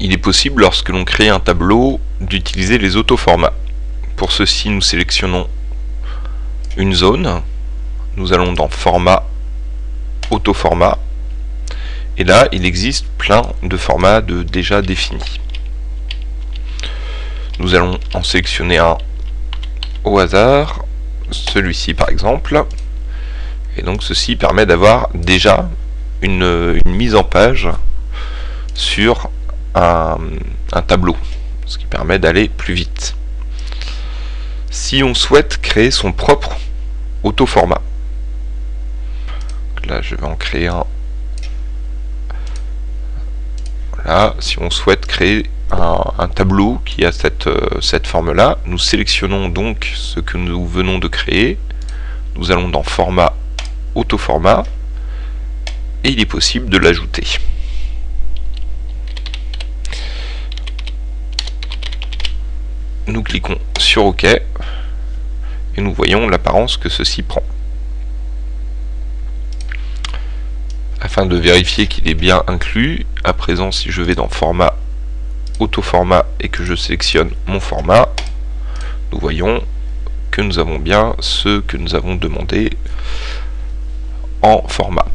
il est possible lorsque l'on crée un tableau d'utiliser les autoformats. Pour ceci, nous sélectionnons une zone. Nous allons dans Format, Autoformat. Et là, il existe plein de formats déjà définis. Nous allons en sélectionner un au hasard, celui-ci par exemple. Et donc ceci permet d'avoir déjà une, mise en page sur un, tableau, ce qui permet d'aller plus vite. Si on souhaite créer son propre auto-format, là je vais en créer un. Voilà, si on souhaite créer un, tableau qui a cette, euh, cette forme-là, nous sélectionnons donc ce que nous venons de créer, nous allons dans Format, Auto-format, et il est possible de l'ajouter. Nous cliquons sur OK et nous voyons l'apparence que ceci prend. Afin de vérifier qu'il est bien inclus, à présent si je vais dans format auto-format et que je sélectionne mon format, nous voyons que nous avons bien ce que nous avons demandé en format.